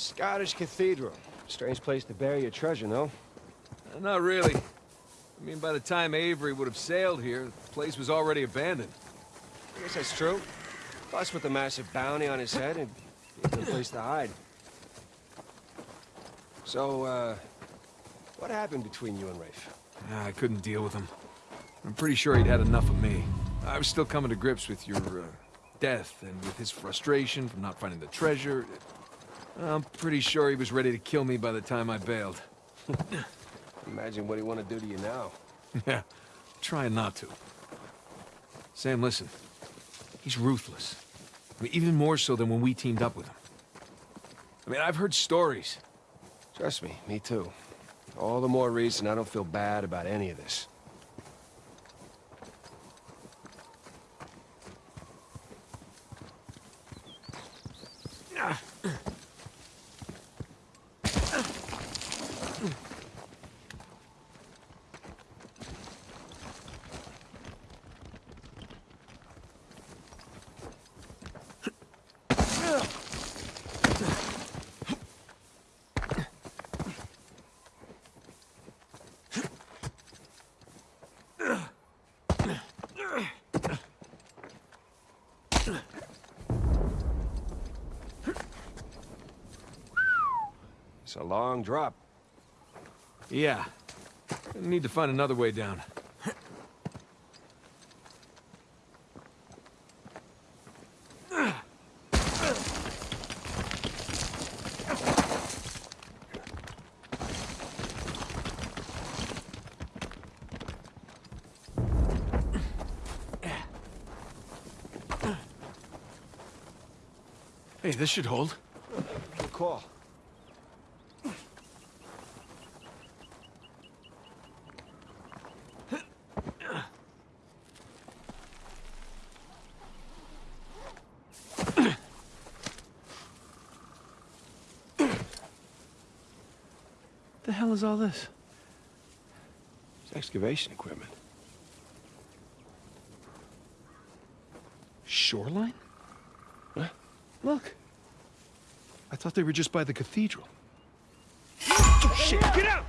Scottish Cathedral. Strange place to bury your treasure, no? Uh, not really. I mean, by the time Avery would have sailed here, the place was already abandoned. I guess that's true. Plus, with the massive bounty on his head, and a good place to hide. So, uh, what happened between you and Rafe? Nah, I couldn't deal with him. I'm pretty sure he'd had enough of me. I was still coming to grips with your, uh, death, and with his frustration from not finding the treasure. I'm pretty sure he was ready to kill me by the time I bailed. Imagine what he want to do to you now. yeah, trying not to. Sam, listen. He's ruthless. I mean, even more so than when we teamed up with him. I mean, I've heard stories. Trust me, me too. All the more reason I don't feel bad about any of this. It's a long drop. Yeah. Need to find another way down. Hey, this should hold. Good call. Is all this? It's excavation equipment. Shoreline? Huh? Look. I thought they were just by the cathedral. Oh, shit! Get out!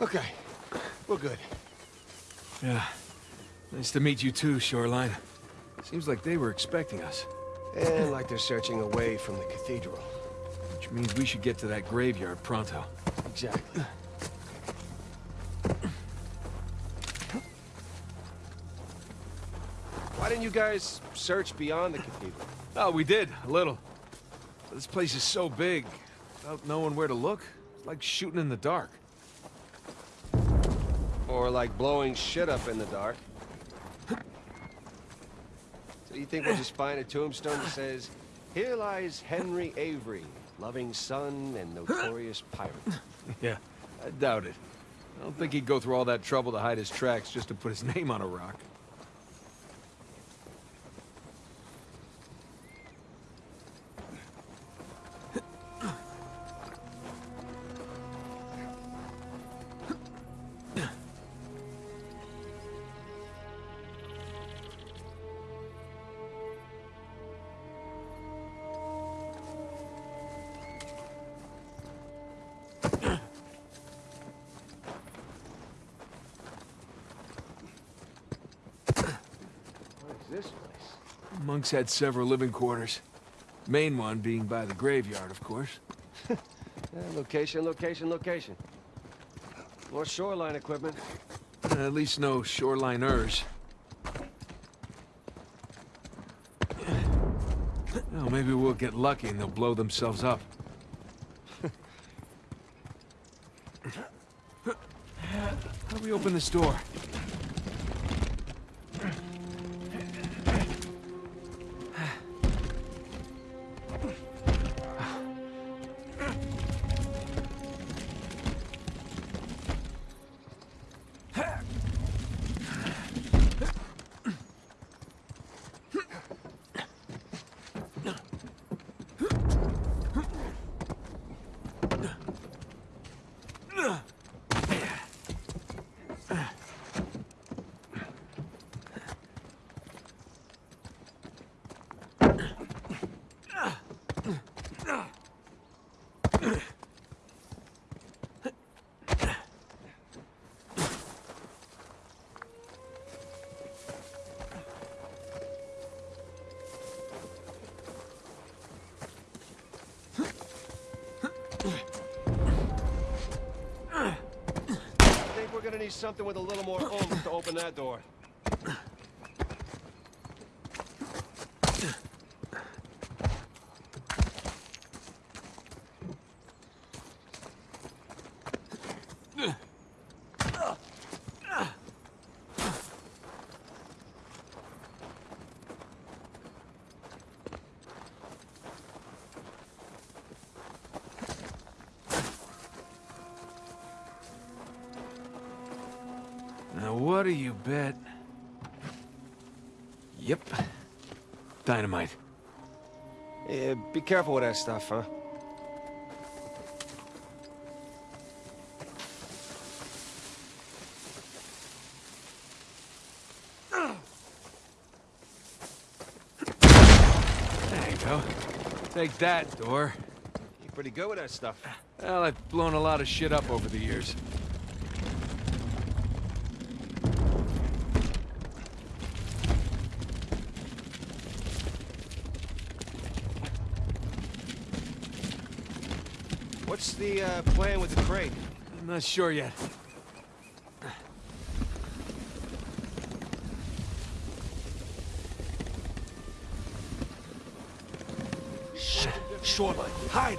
Okay, we're good. Yeah. Nice to meet you too, Shoreline. Seems like they were expecting us. And like they're searching away from the cathedral. Which means we should get to that graveyard pronto. Exactly. Why didn't you guys search beyond the cathedral? Oh, we did, a little. But this place is so big, without knowing where to look, it's like shooting in the dark. Or like blowing shit up in the dark? Think we'll just find a tombstone that says, Here lies Henry Avery, loving son and notorious pirate. Yeah, I doubt it. I don't think he'd go through all that trouble to hide his tracks just to put his name on a rock. Monks had several living quarters. Main one being by the graveyard, of course. Yeah, location, location, location. More shoreline equipment. Uh, At least no shoreliners. Oh, maybe we'll get lucky and they'll blow themselves up. How do we open this door? Need something with a little more oomph to open that door. Now, what do you bet? Yep. Dynamite. Yeah, be careful with that stuff, huh? There you go. Take that, door. You're pretty good with that stuff. Well, I've blown a lot of shit up over the years. The uh, plan with the crate? I'm not sure yet. Shit, shoreline, hide!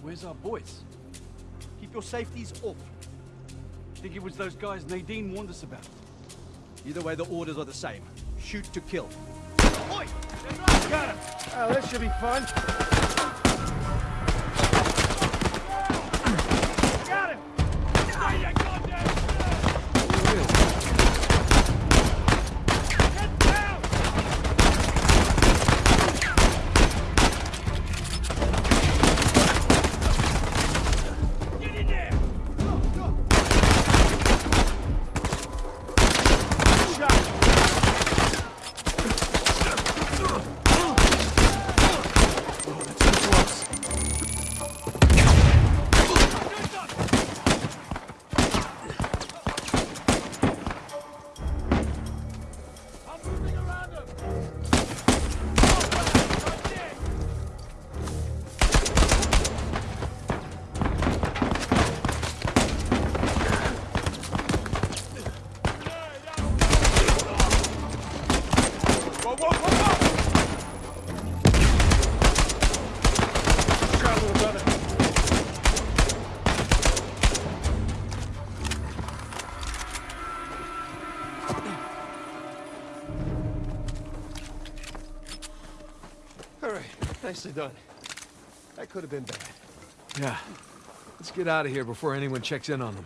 Where's our boys? Keep your safeties up. Think it was those guys Nadine warned us about. Either way, the orders are the same. Shoot to kill. Oi! Got him! Oh, this should be fun. Nicely done. That could have been bad. Yeah. Let's get out of here before anyone checks in on them.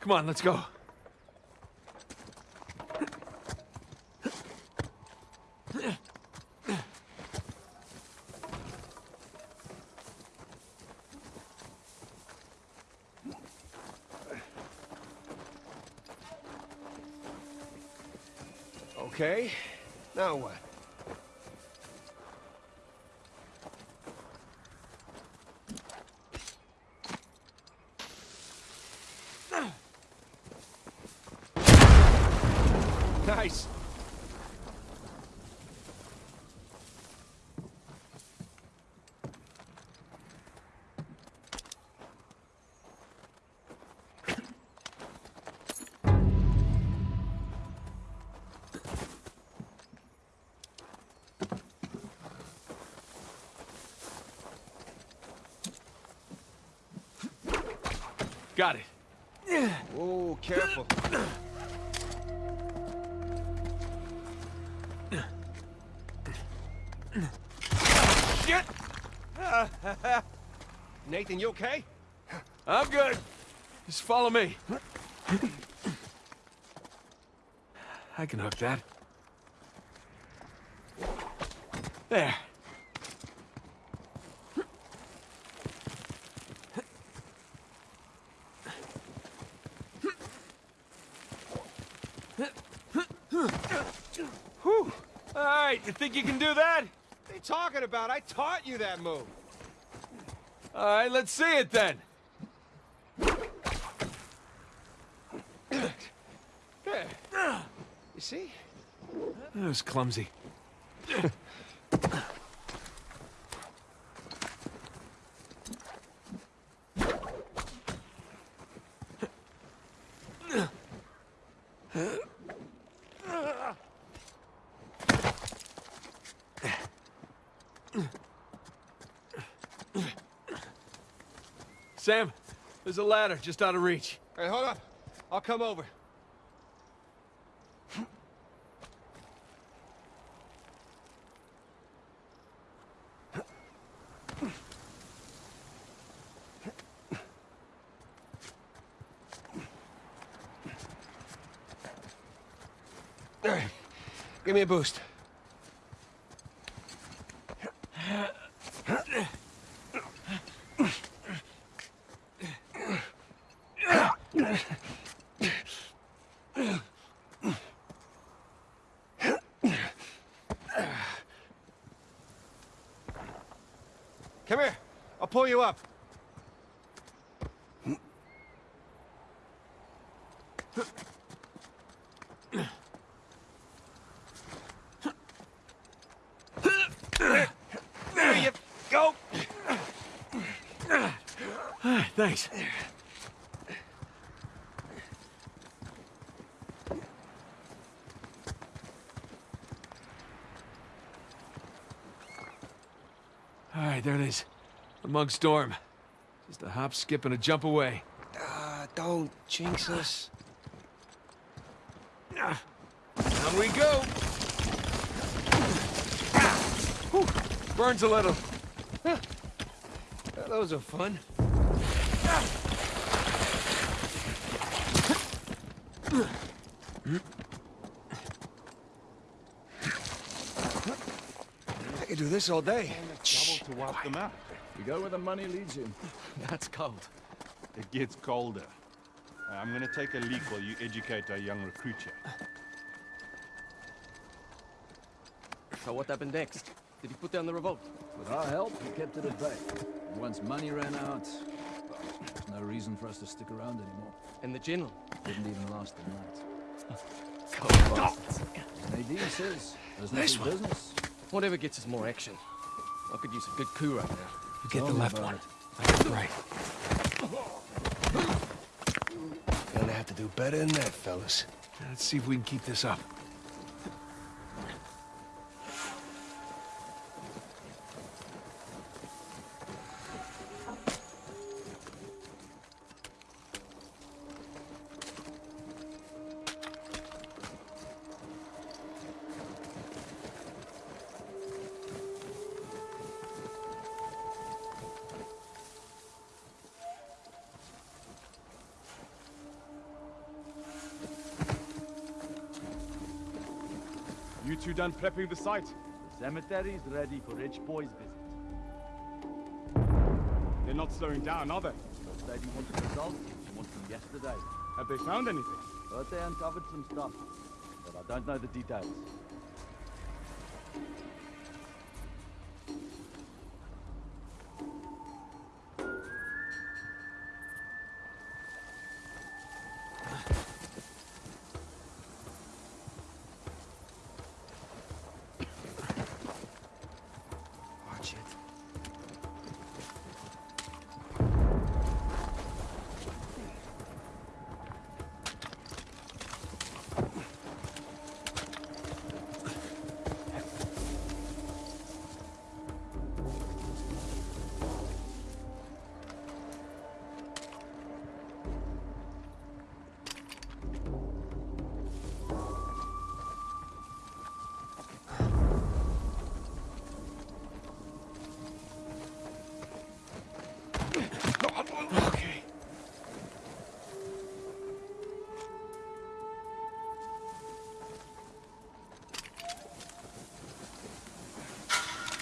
Come on, let's go. Okay, now what? Got it. Oh, careful. Shit! Nathan, you okay? I'm good. Just follow me. I can hook that. There. Whew. All right, you think you can do that? What are you talking about? I taught you that move. All right, let's see it then. You see? That was clumsy. Sam, there's a ladder just out of reach. Hey, hold up. I'll come over. Give me a boost. Come here. I'll pull you up. There you go. Thanks. All right, there it is. Among storm. Just a hop, skip, and a jump away. Uh, don't jinx us. Down we go. Whew, burns a little. Those are fun. I could do this all day. Trouble to wipe them out. You go where the money leads you. That's cold. It gets colder. Uh, I'm gonna take a leak while you educate our young recruit here. So what happened next? Did he put down the revolt? With our help, we kept it at bay. And once money ran out, there's no reason for us to stick around anymore. And the general? Didn't even last the night. Cold bastards. Nadine says there's Nice no one. business. Whatever gets us more action. I could use a good coup right now. You get the Tell left one. it. That's right. Gonna have to do better than that, fellas. Let's see if we can keep this up. You two done prepping the site? The cemetery's ready for Rich Boy's visit. They're not slowing down, are they? First lady wanted results. She wants them yesterday. Have they found anything? But they uncovered some stuff. But I Don't know the details.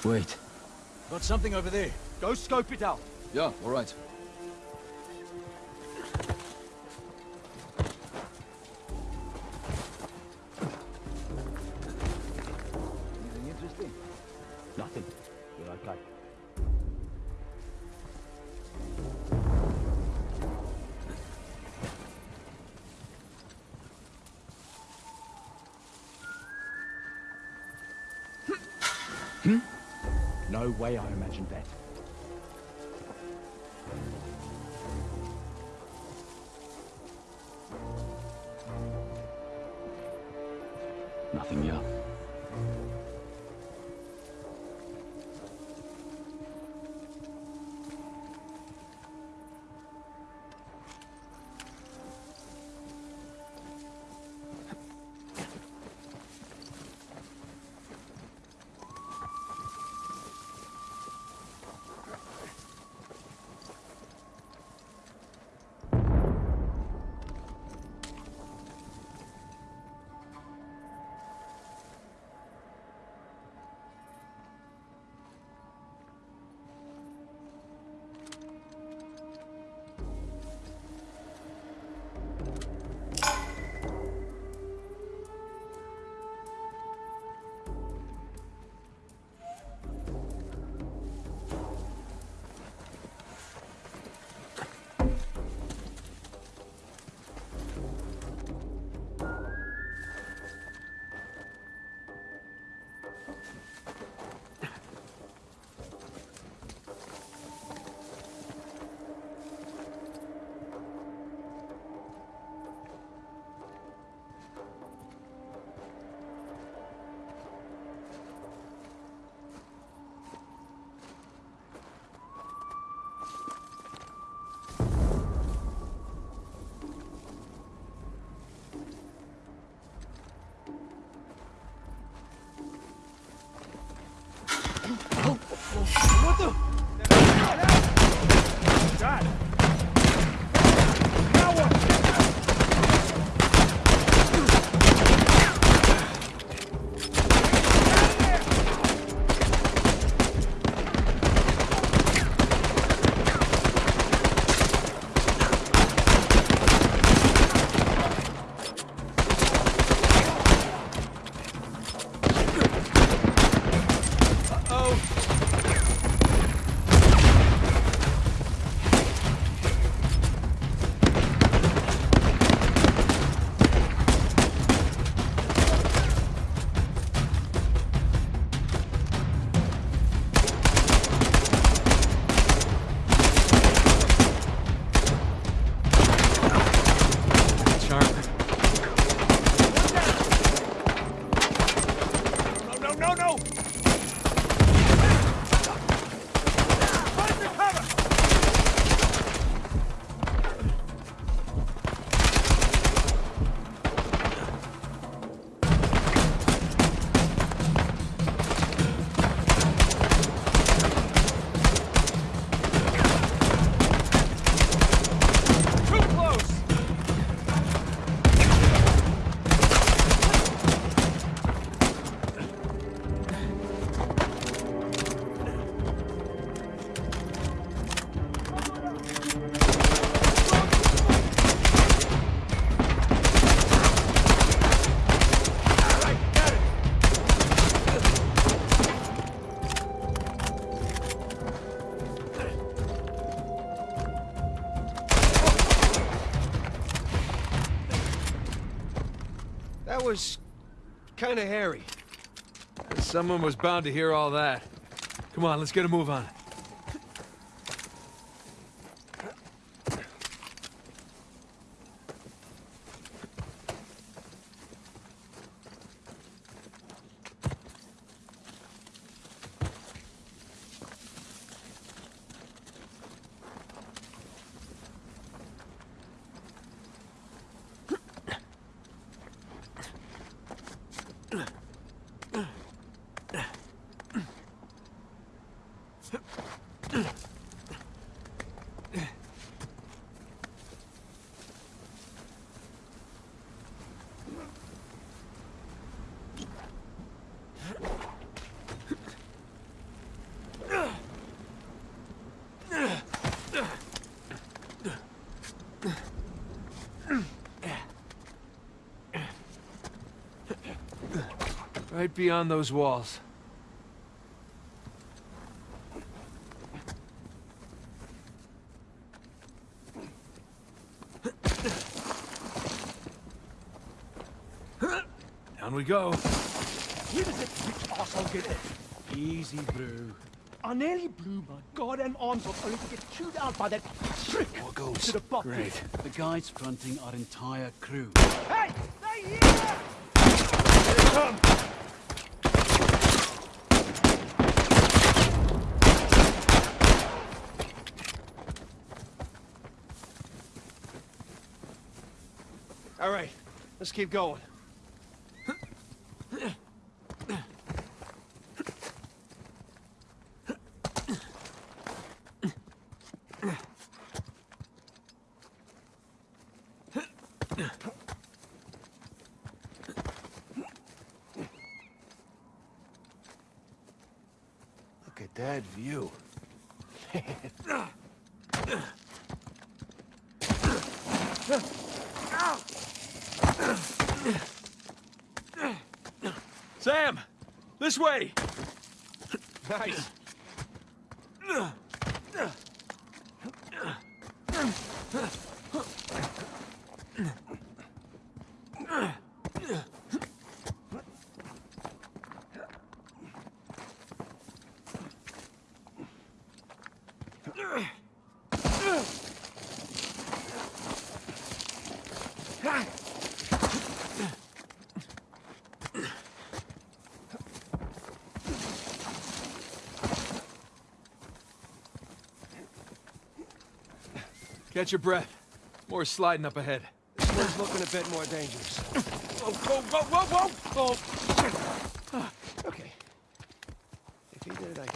Wait. Got something over there. Go scope it out. Yeah, all right. Anything interesting? Nothing. We're okay. No way I imagined that. Was kind of hairy. Someone was bound to hear all that. Come on, let's get a move on. Right beyond those walls. Down we go. Where does that rich arsehole get it? Easy, bro. I nearly blew my goddamn arms off only to get chewed out by that trick More ghosts. to the bottom. Great. The guys fronting our entire crew. Hey! Stay here! All right, let's keep going. Look at that view. Sam! This way! Nice. Catch your breath. More sliding up ahead. This one's looking a bit more dangerous. Whoa, whoa, whoa, whoa, whoa! Oh, okay. If he did it, I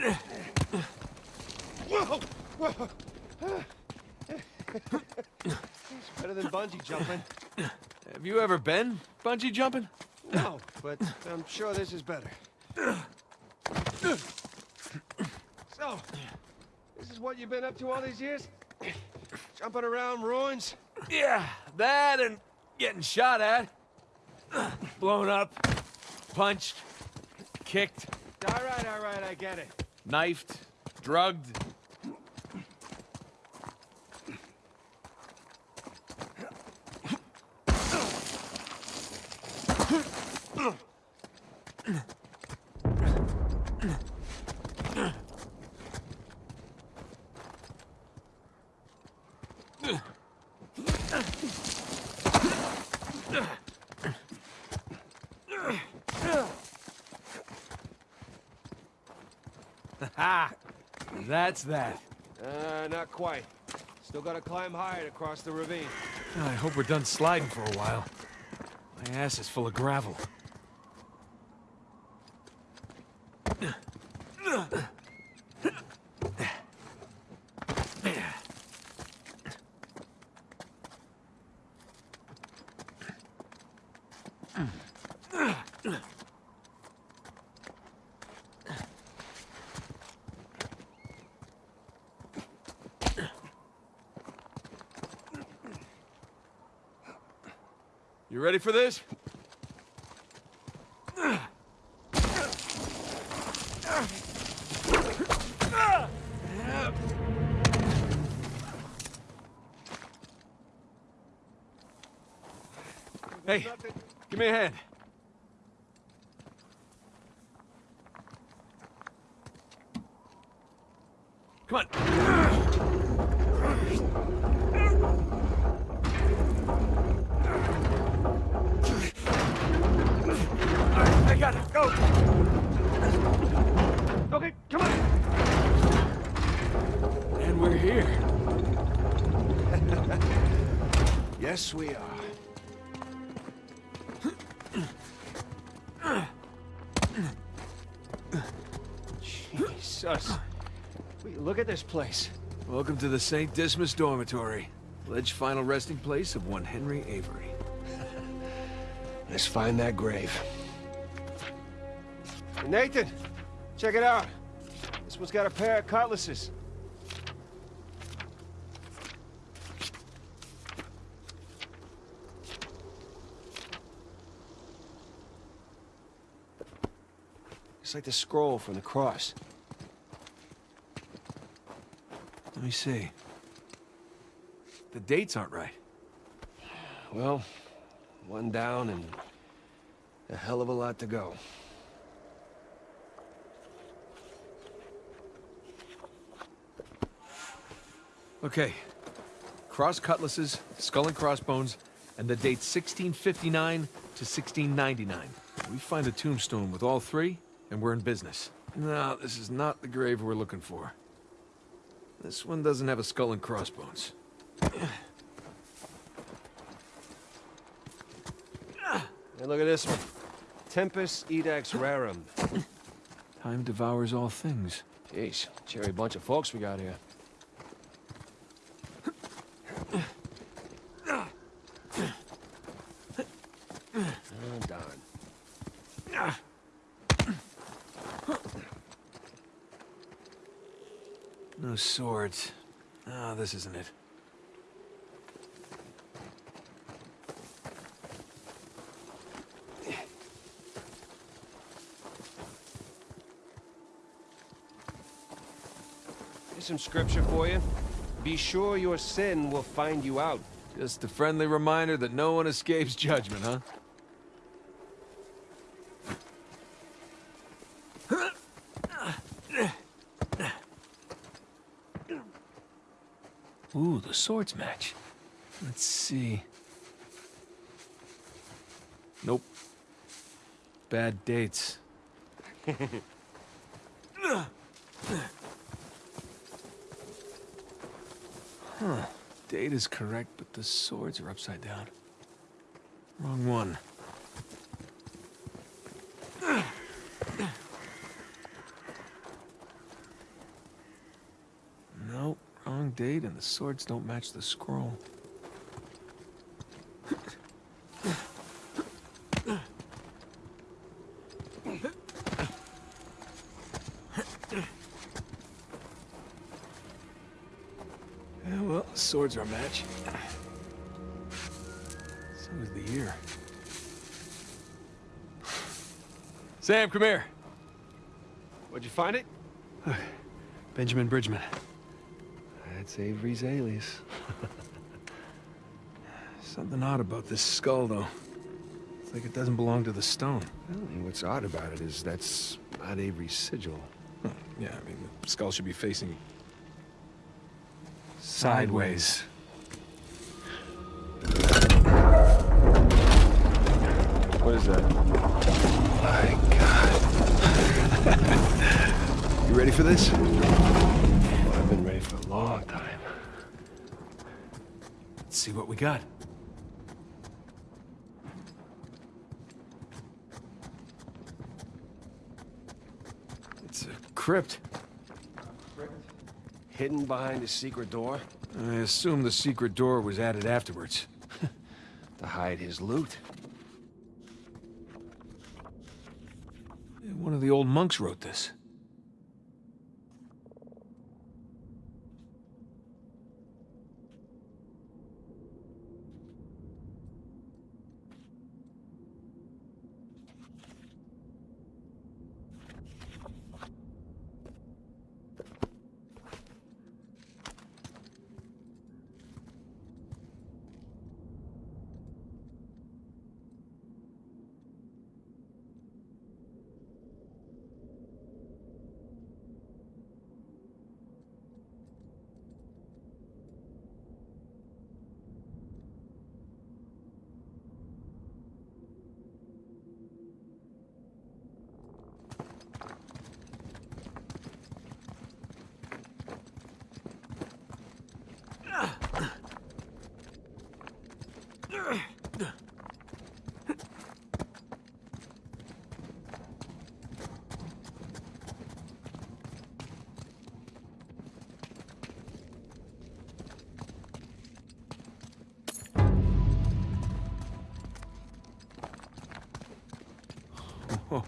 can. Whoa! Whoa! it's better than bungee jumping. Have you ever been bungee jumping? No, but I'm sure this is better. So, this is what you've been up to all these years? Jumping around ruins? Yeah, that and getting shot at. Blown up. Punched. Kicked. All right, all right, I get it. Knifed. Drugged. That's that. Uh, not quite. Still gotta climb higher to cross the ravine. I hope we're done sliding for a while. My ass is full of gravel. You ready for this? Hey, give me a hand. Come on. I got it. Go. Okay, come on. And we're here. Yes, we are. Jesus. Wait, Look at this place. Welcome to the St. Dismas Dormitory. Alleged final resting place of one Henry Avery. Let's find that grave. Nathan, check it out. This one's got a pair of cutlasses. It's like the scroll from the cross. Let me see. The dates aren't right. Well, one down and a hell of a lot to go. Okay. Cross cutlasses, skull and crossbones, and the date 1659 to 1699. We find a tombstone with all three, and we're in business. No, this is not the grave we're looking for. This one doesn't have a skull and crossbones. And look at this one. Tempus Edax Rerum. Time devours all things. Jeez, cherry bunch of folks we got here. Oh, darn. No swords. Ah, this isn't it. Here's some scripture for you. Be sure your sin will find you out. Just a friendly reminder that no one escapes judgment, huh? Ooh, the swords match. Let's see. Nope. Bad dates. Huh. Date is correct, but the swords are upside down. Wrong one. Nope, wrong date, and the swords don't match the scroll. Yeah, well, the swords are a match. So is the year. Sam, come here. Where'd you find it? Benjamin Bridgman. Avery's alias. Something odd about this skull, though. It's like it doesn't belong to the stone. Well, what's odd about it is that's not Avery's sigil. Huh, Yeah, I mean, the skull should be facing... sideways. What is that? My God. you ready for this? Long time. Let's see what we got. It's a crypt. Hidden behind a secret door I assume the secret door was added afterwards. to hide his loot. One of the old monks wrote this.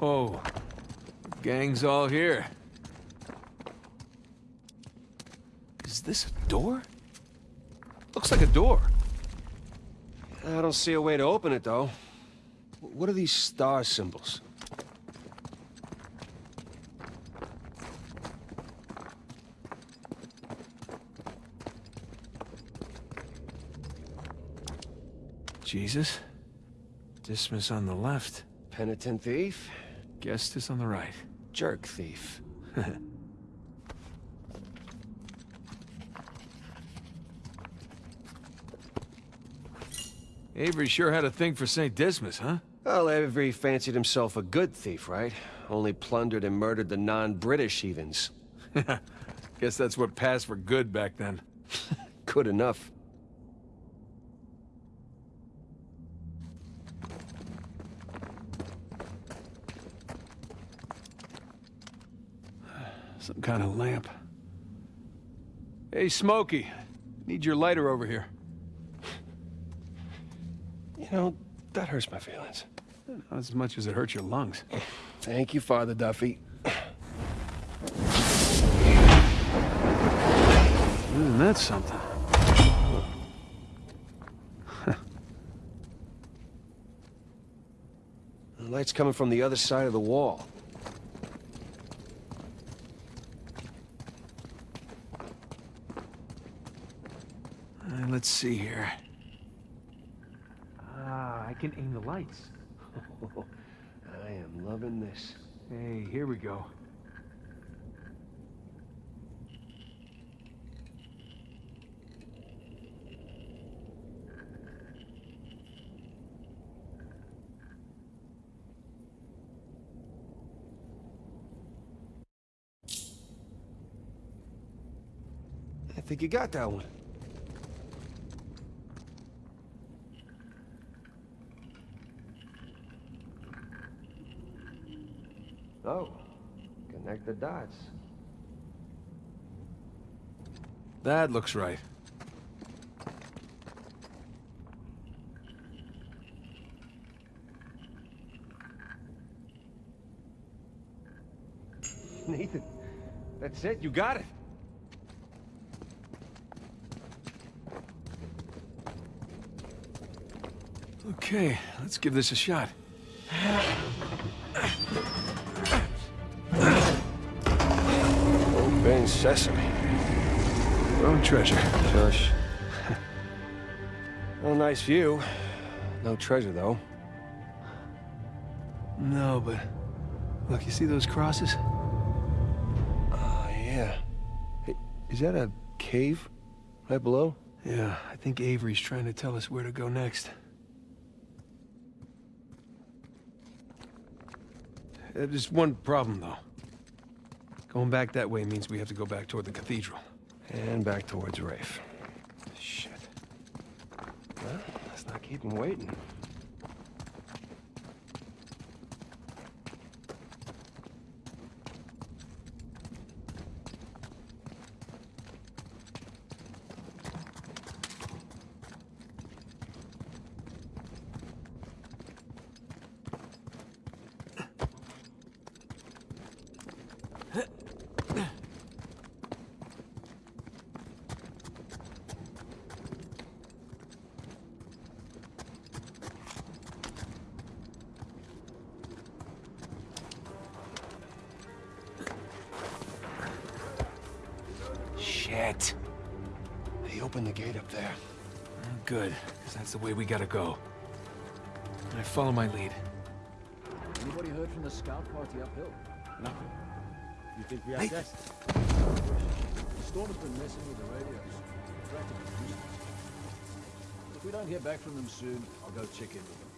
Whoa. Gang's all here. Is this a door? Looks like a door. I don't see a way to open it, though. What are these star symbols? Jesus. Dismas on the left. Penitent thief? Gestas on the right. Jerk thief. Avery sure had a thing for St. Dismas, huh? Well, Avery fancied himself a good thief, right? Only plundered and murdered the non-British heathens. Guess that's what passed for good back then. Good enough. Some kind of lamp. Hey, Smokey. Need your lighter over here. You know, that hurts my feelings. Not as much as it hurts your lungs. Thank you, Father Duffy. Isn't that something? The light's coming from the other side of the wall. Uh, let's see here. Ah, I can aim the lights. I am loving this. Hey, here we go. I think you got that one. Oh, connect the dots. That looks right. Nathan, that's it. You got it. Okay, let's give this a shot. sesame. Own treasure. Shush. well, nice view. No treasure, though. No, but... Look, you see those crosses? Oh, yeah. Hey, is that a cave right below? Yeah, I think Avery's trying to tell us where to go next. Uh, There's one problem, though. Going back that way means we have to go back toward the cathedral. And back towards Rafe. Shit. Well, let's not keep him waiting. Shit. They opened the gate up there. Good, because that's the way we gotta go. And I follow my lead. Anybody heard from the scout party uphill? Nothing. You think we have guests? The storm has been messing with the radios. Practically. If we don't hear back from them soon, I'll go check in with them.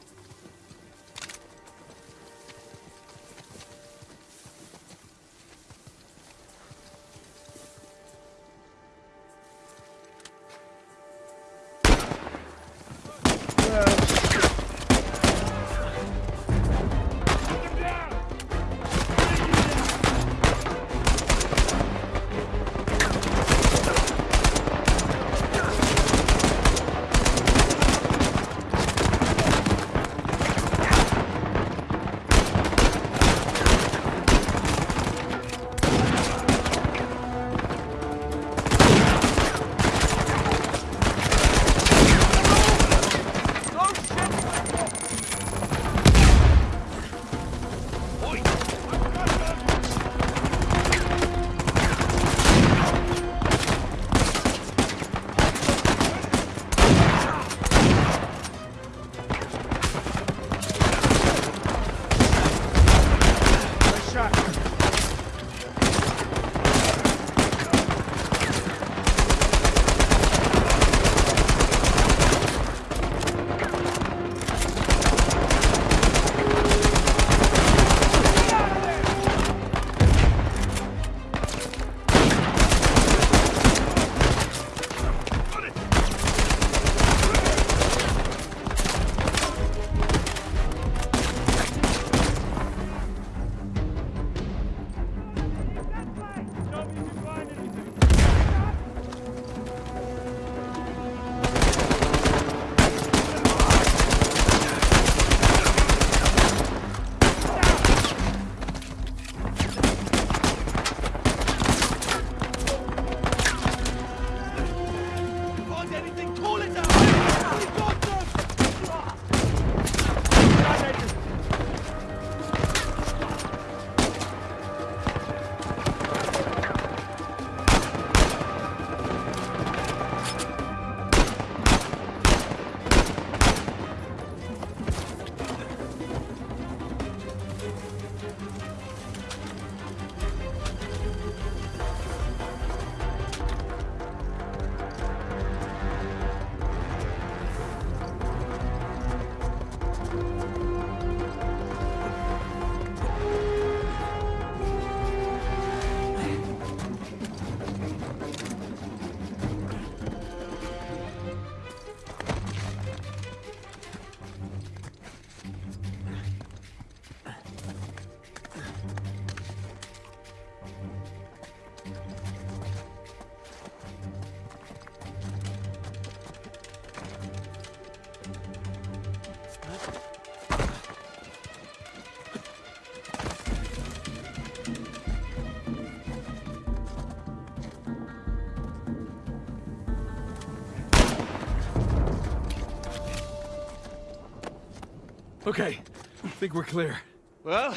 Okay, I think we're clear. Well,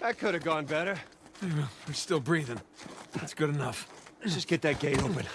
that could have gone better. We're still breathing. That's good enough. Let's just get that gate open.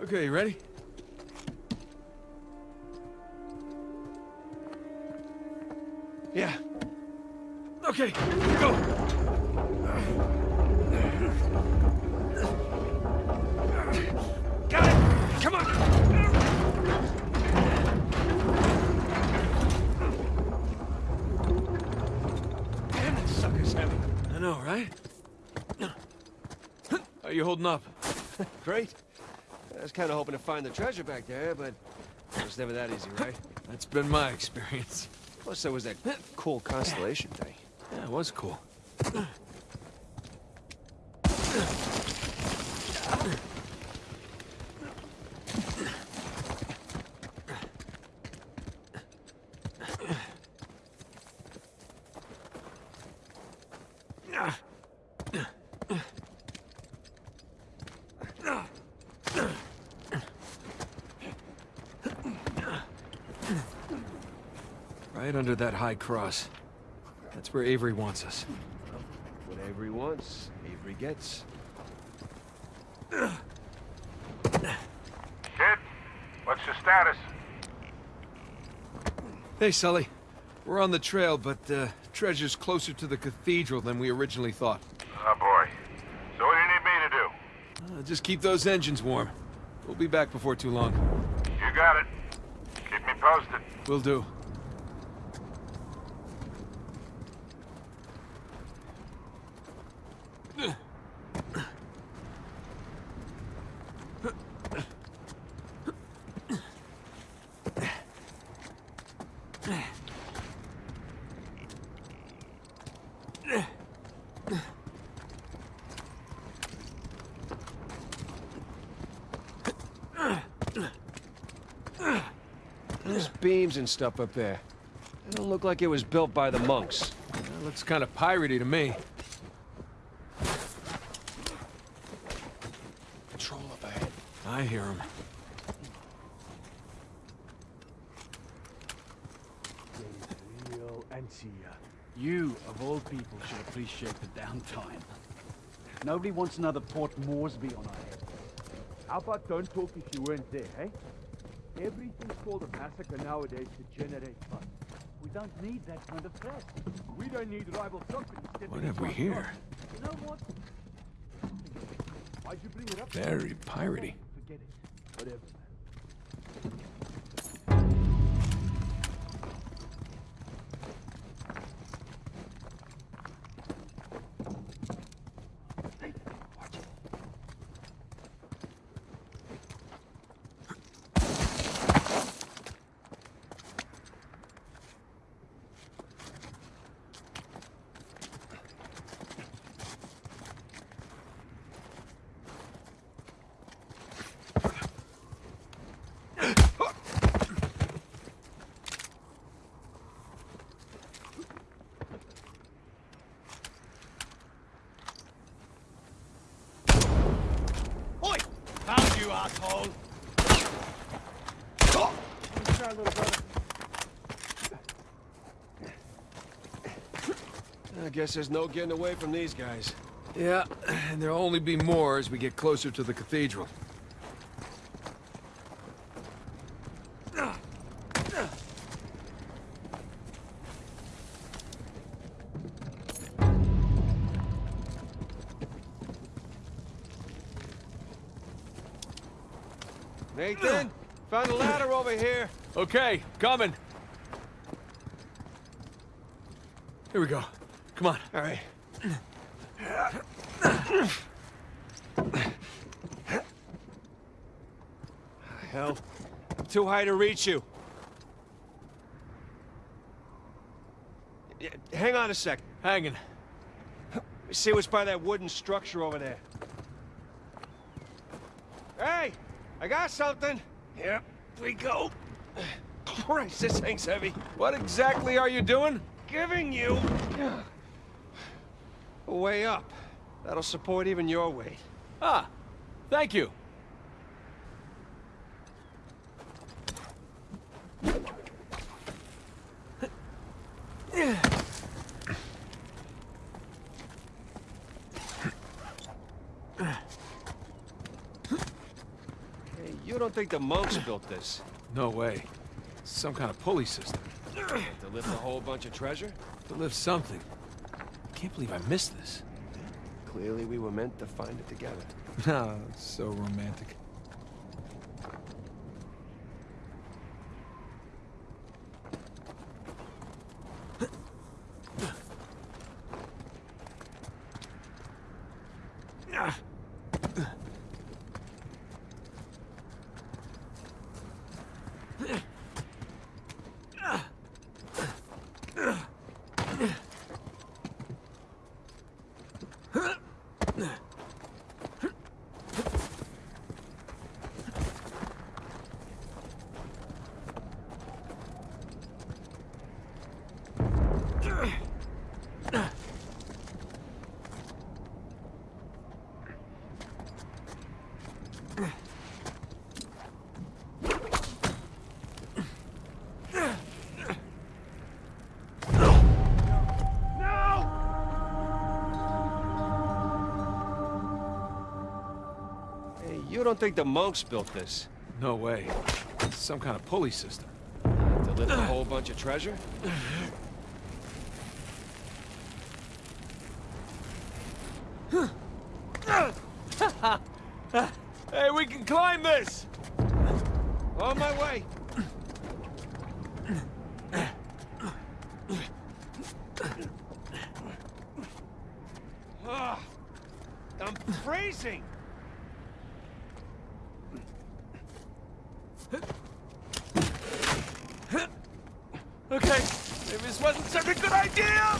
Okay, you ready? I was kind of hoping to find the treasure back there, but it was never that easy, right? That's been my experience. Plus, there was that cool constellation thing. Yeah, it was cool. Right under that high cross. That's where Avery wants us. What Avery wants, Avery gets. Kid, what's your status? Hey, Sully. We're on the trail, but uh, treasure's closer to the cathedral than we originally thought. Oh boy. So what do you need me to do? Uh, just keep those engines warm. We'll be back before too long. You got it. Keep me posted. Will do. There's beams and stuff up there. It don't look like it was built by the monks. That looks kind of piratey to me. Patrol up ahead. I hear him. You, of all people, should appreciate the downtime. Nobody wants another Port Moresby on our head. How about don't talk if you weren't there, hey? Everything's called a massacre nowadays to generate funds. We don't need that kind of threat. We don't need rival companies What have we here? You know what? Why'd you bring it up? Very piratey. Forget it. Whatever, Found you, asshole! Little brother. I guess there's no getting away from these guys. Yeah, and there'll only be more as we get closer to the cathedral. Okay, coming. Here we go. Come on. All right. Hell, I'm too high to reach you. Yeah, Hang on a sec. Hanging. Let me see what's by that wooden structure over there. Hey, I got something. Here we go. Christ, this thing's heavy. What exactly are you doing? Giving you a way up. That'll support even your weight. Ah, thank you. Hey, you don't think the monks built this? No way. Some kind of pulley system. To lift a whole bunch of treasure? To lift something. I can't believe I missed this. Clearly we were meant to find it together. Ah, so romantic. Hey, you don't think the monks built this? No way. Some kind of pulley system. To lift a whole bunch of treasure? Hey, we can climb this! On my way. Ah, I'm freezing. Okay, maybe this wasn't such a good idea!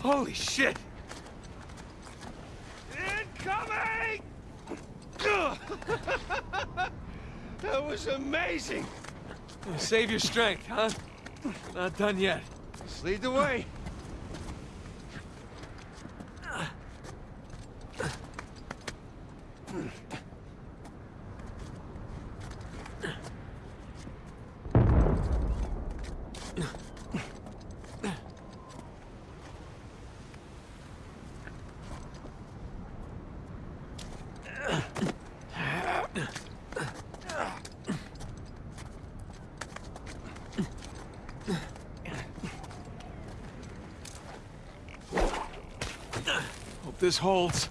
Holy shit! Incoming! that was amazing. Save your strength, huh? Not done yet. Just lead the way. Hope this holds.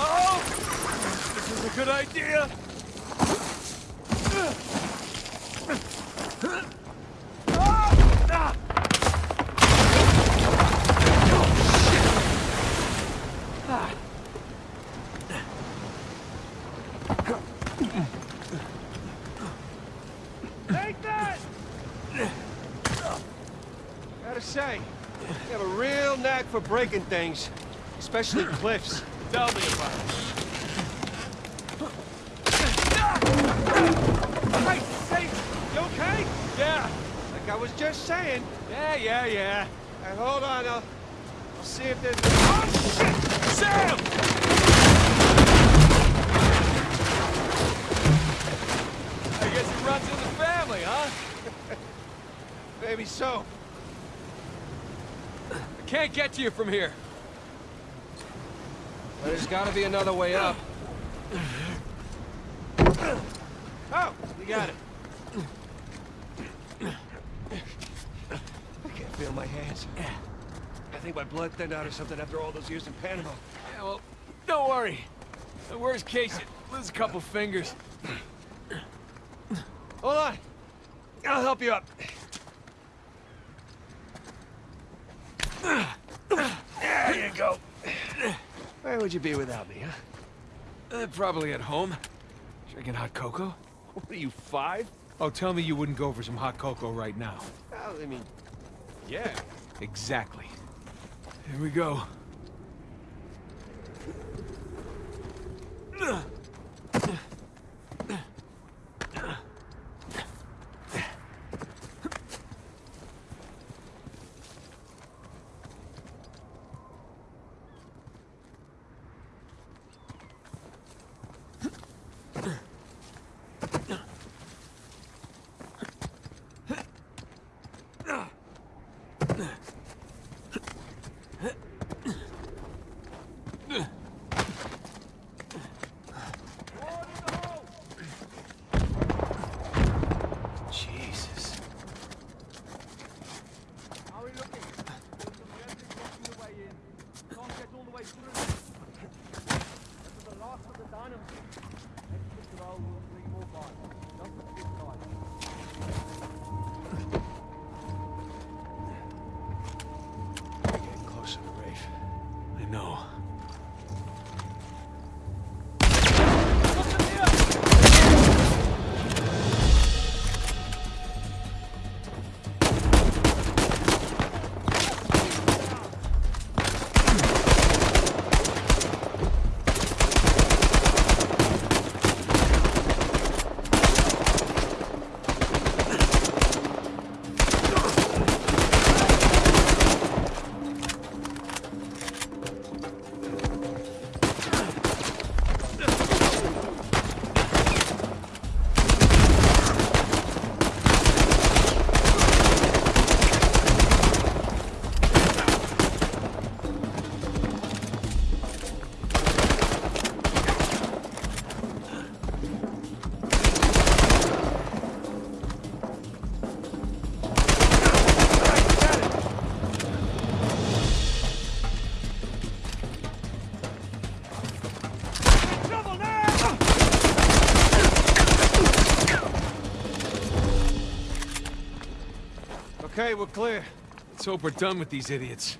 Oh! This is a good idea! Take that! Gotta say, you have a real knack for breaking things, especially cliffs. Tell me about it. You okay? Yeah, Like I was just saying. yeah, yeah, yeah. Hey, hold on, I'll, I'll see if there's... Oh, shit! Sam! I Guess it runs in the family, huh? Maybe so. I can't get to you from here. But there's gotta be another way up. Oh, we got it. I can't feel my hands. I think my blood thinned out or something after all those years in Panama. Yeah, well, don't worry. The worst case, you lose a couple fingers. Hold on. I'll help you up. There you go. Where would you be without me, huh? Uh, probably at home. Drinking hot cocoa? What are you, five? Oh, tell me you wouldn't go for some hot cocoa right now. Well, I mean, yeah. Exactly. Here we go. We're clear. Let's hope we're done with these idiots.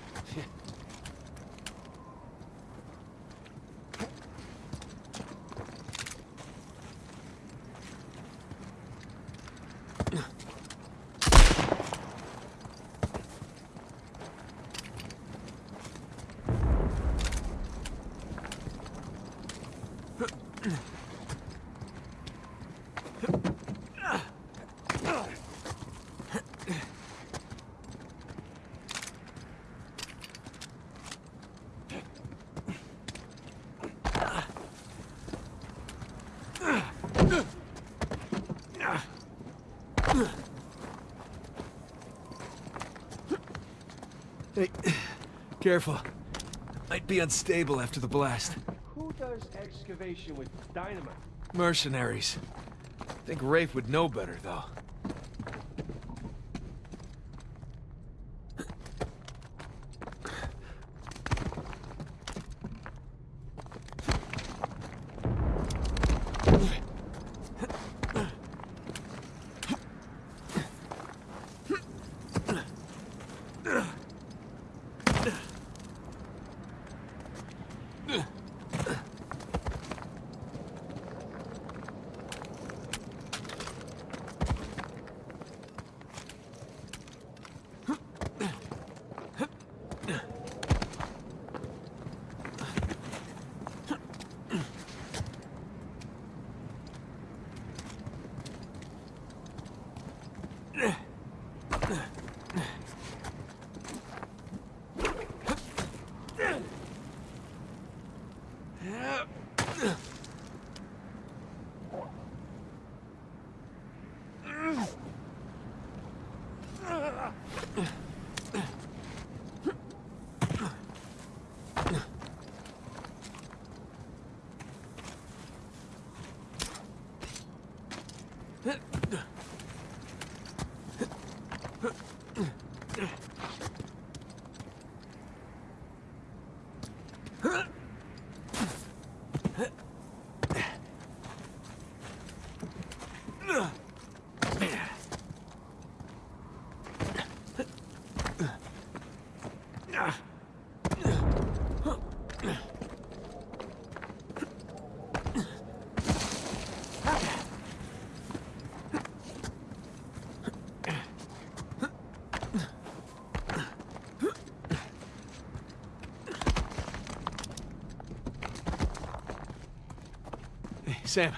Hey, careful. Might be unstable after the blast. Who does excavation with dynamite? Mercenaries. Think Rafe would know better, though. Sam,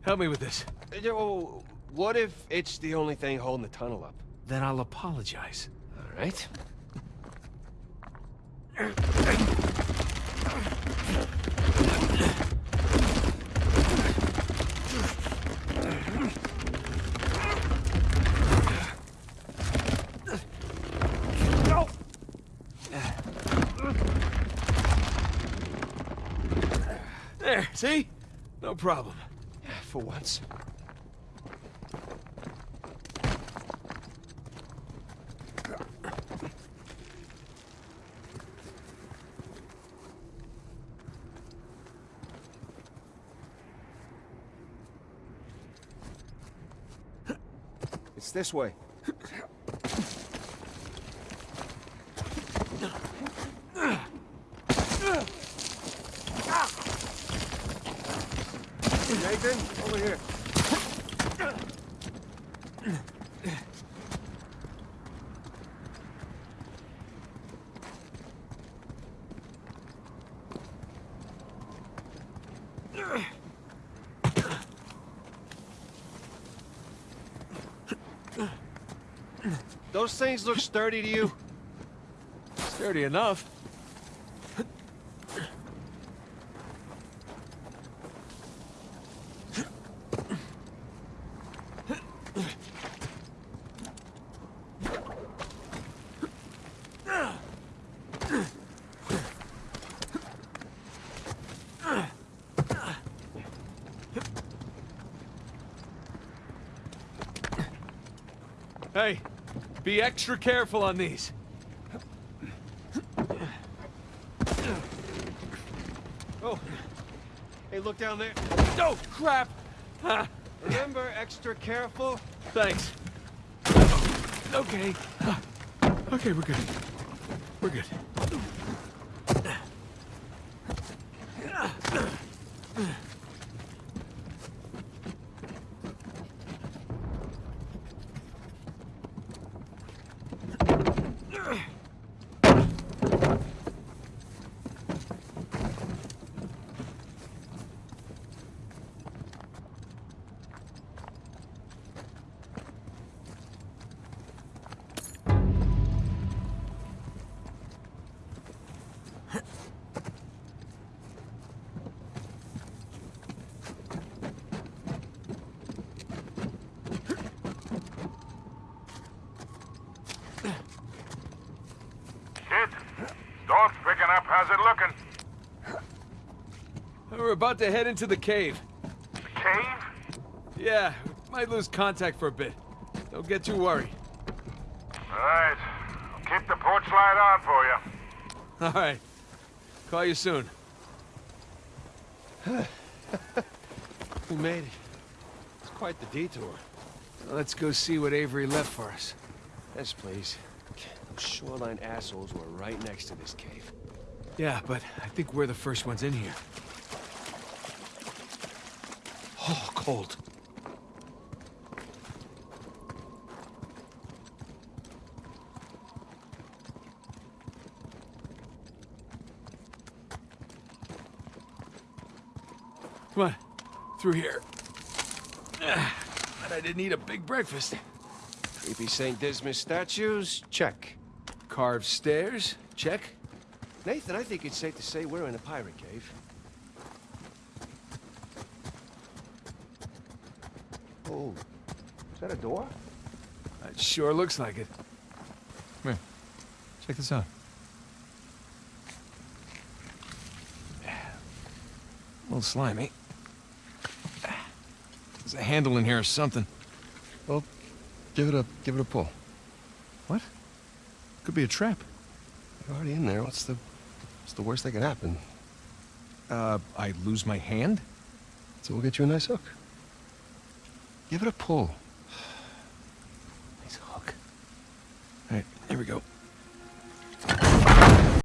help me with this. What if it's the only thing holding the tunnel up? Then I'll apologize. All right. There, see? No problem. For once. It's this way. Nathan, over here. Those things look sturdy to you? Sturdy enough. Hey, be extra careful on these. Oh. Hey, look down there. Oh, crap! Remember, extra careful. thanks. Okay. Okay, we're good. We're good. Kid, dog's picking up. How's it looking? We're about to head into the cave. The cave? Yeah, might lose contact for a bit. Don't get too worried. All right. I'll keep the porch light on for you. All right. Call you soon. We made it. It's quite the detour. Let's go see what Avery left for us. Yes, please. Those shoreline assholes were right next to this cave. Yeah, but I think we're the first ones in here. Oh, cold. Come on, through here. But I didn't eat a big breakfast. Creepy St. Dismas statues? Check. Carved stairs? Check. Nathan, I think it's safe to say we're in a pirate cave. Oh, is that a door? It sure looks like it. Come here. Check this out. A little slimy. There's a handle in here or something. Well, give it a give it a pull. What? Could be a trap. You're already in there. What's the It's the worst that could happen. Uh, I lose my hand? So we'll get you a nice hook. Give it a pull. Nice hook. All right, here we go.